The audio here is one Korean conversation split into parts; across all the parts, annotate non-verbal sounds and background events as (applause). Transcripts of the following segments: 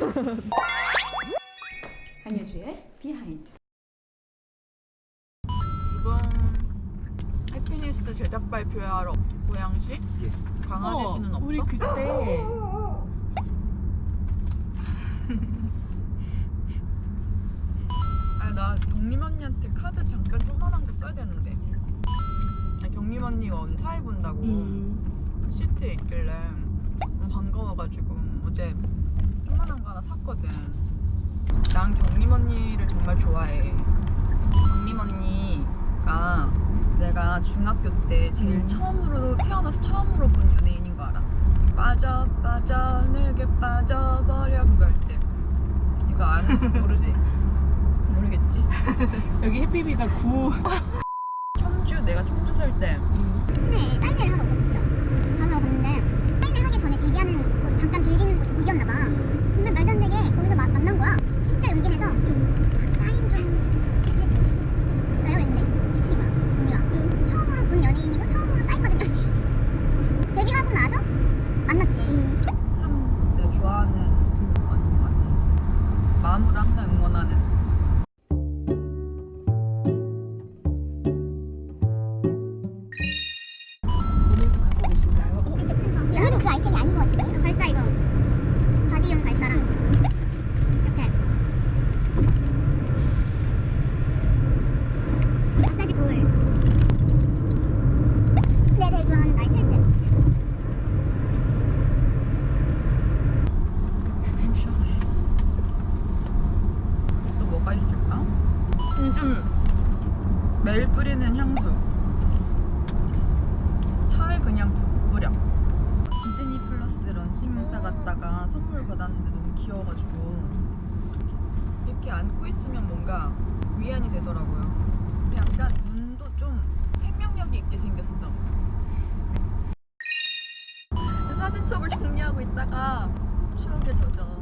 (laughs) 한효주의 비하인드. 이번 해피니스 제작 발표하러 고양시 강아지 씨는 없어? 우리 그때 (laughs) 아니 나 경림 언니한테 카드 잠깐 조그만한 거 써야 되는데 아, 경림 언니가 사회 본다고 음. 시트에 있길래 너무 반가워가지고 어제 조그만한 거 하나 샀거든 난 경림 언니를 정말 좋아해 경림 언니가 내가 중학교 때 제일 음. 처음으로 태어나서 처음으로 본 연예인인 거 알아? 빠져 빠져 내게 빠져버려 그거 할 때 이거 아는 모르지? (laughs) 모르겠지? 여기 해피비가 9 (laughs) 청주 내가 청주 살때 시내에 사인회를 하러 있었어. 밤에 갔는데 사인회 하기 전에 대기하는 곳 잠깐 들리는 곳이 거기였나 봐. 근데 말도 안 되게 거기서 마- 만난 거야. 진짜 용기 내서 사인 좀 해주실 수 있- 있어요? 했는데 해주신 거야. 언니가. 처음으로 본 연예인이고 처음으로 사인 받은 연예인. 데뷔하고 나서 만났지. 참 내가 좋아하는 언니인 것 같아. 마음으로 항상 응원하는. 요즘 매일 뿌리는 향수. 차에 그냥 두고 뿌려. 디즈니 플러스 런칭 행사 갔다가 선물 받았는데 너무 귀여워가지고 이렇게 안고 있으면 뭔가 위안이 되더라고요. 약간 눈도 좀 생명력이 있게 생겼어. 사진첩을 정리하고 있다가 추억에 젖어.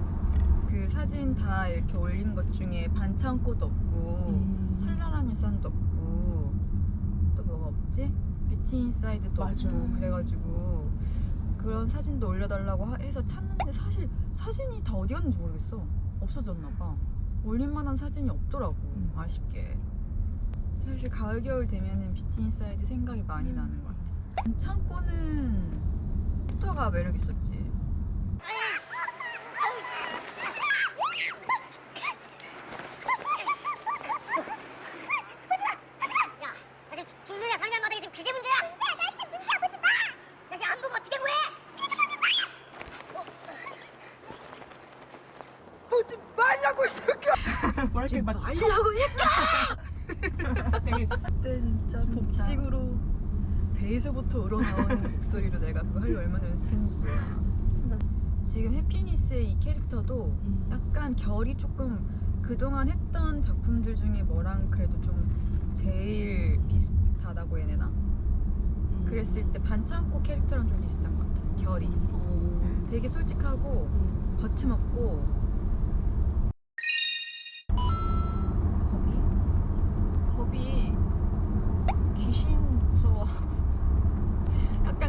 그 사진 다 이렇게 올린 것 중에 반창고도 없고 음. 찬란한 유산도 없고 또 뭐가 없지? 뷰티 인사이드도 맞아. 없고 그래가지고 그런 사진도 올려달라고 하- 해서 찾는데 사실 사진이 다 어디 갔는지 모르겠어. 없어졌나 봐. 올릴만한 사진이 없더라고 음. 아쉽게. 사실 가을 겨울 되면은 뷰티 인사이드 생각이 많이 나는 것 같아. 반창고는 포터가 매력 있었지 야, 나 지금 죽느냐 사느냐 마당에 지금 그게 문제야. 나한테 문제 보지 마. 나 지금 안 보고 어떻게 구해? 보지 말라고 이 새끼야 뭐랄까 막 말라고 했다 그때 진짜 진짜. 복식으로 배에서부터 우러나오는 (laughs) 목소리로 내가 그거 하려 얼마나 연습했는지 몰라 지금 해피니스의 이 캐릭터도 음. 약간 결이 조금 그동안 했던 작품들 중에 뭐랑 그래도 좀 제일 비슷하다고 해야 되나? 음. 그랬을 때 반창고 캐릭터랑 좀 비슷한 것 같아 결이 어. 되게 솔직하고 음. 거침없고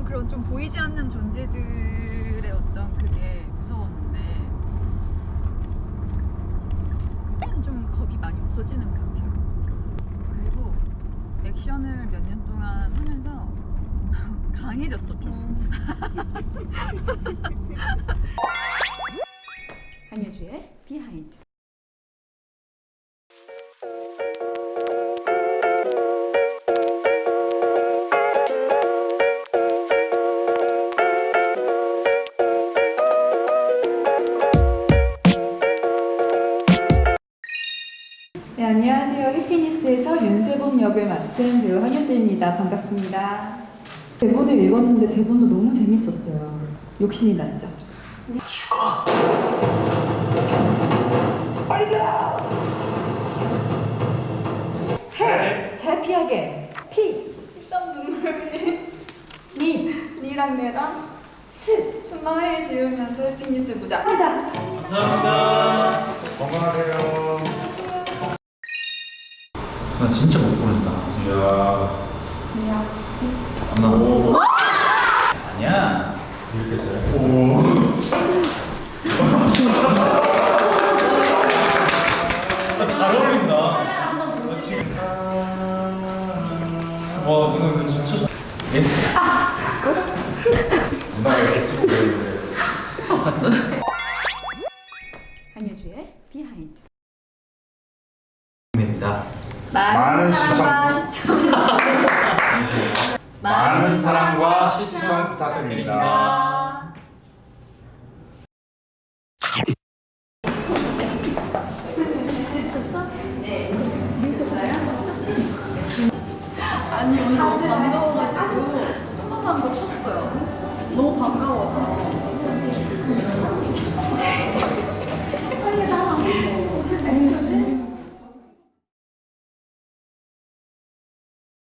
그런 좀 보이지 않는 존재들의 어떤 그게 무서웠는데 이제는 좀 겁이 많이 없어지는 것 같아요. 그리고 액션을 몇 년 동안 하면서 (laughs) 강해졌어 좀. (laughs) 한효주의 비하인드. 윤세범 역을 맡은 배우 한효주입니다. 반갑습니다. 대본을 읽었는데 대본도 너무 재밌었어요. 욕심이 났죠. 해! 해피하게! 피! 피땀 눈물 니! 니랑 내랑 스! 스마일 지으면서 해피니스 보자. 합니다. 감사합니다. 건강하세요. 나 진짜 못 보낸다. 야. 안 나 오. 아니야. 이렇게 써요 오. 한유주의 예? (laughs) 비하인드. 입니다. 많은 시청 시청 많은 사랑과 시청 부탁드립니다. 네. 아니 오늘 너무 반가워가지고 한 번도 안 거 샀어요. 너무 반가워서.